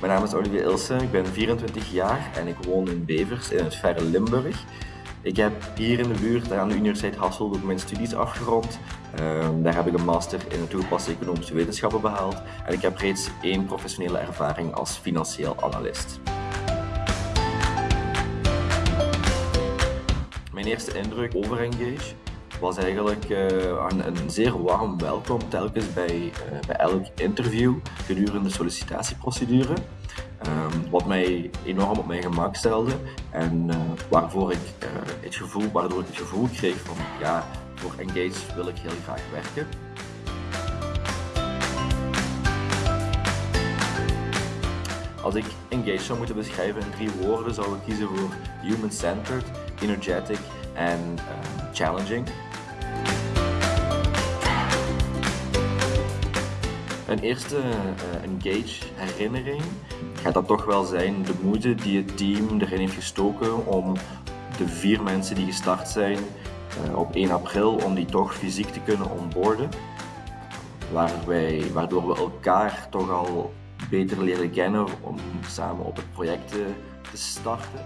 Mijn naam is Olivier Ilsen, ik ben 24 jaar en ik woon in Bevers in het verre Limburg. Ik heb hier in de buurt aan de Universiteit Hasselt ook mijn studies afgerond. Ehm, daar heb ik een master in toegepaste economische wetenschappen behaald en ik heb reeds één professionele ervaring als financieel analist. Mijn eerste indruk over Engage was eigenlijk uh, een, zeer warm welkom telkens bij, uh, bij elk interview gedurende de sollicitatieprocedure. Um, wat mij enorm op mijn gemak stelde en uh, waarvoor ik, het gevoel, waardoor ik het gevoel kreeg van ja, voor Engage wil ik heel graag werken. Als ik Engage zou moeten beschrijven in drie woorden, zou ik kiezen voor human-centered, energetic en challenging. Een eerste uh, engage herinnering gaat dat toch wel zijn de moeite die het team erin heeft gestoken om de vier mensen die gestart zijn uh, op 1 april, om die toch fysiek te kunnen onboarden. Waar wij, waardoor we elkaar toch al beter leren kennen om samen op het project te starten.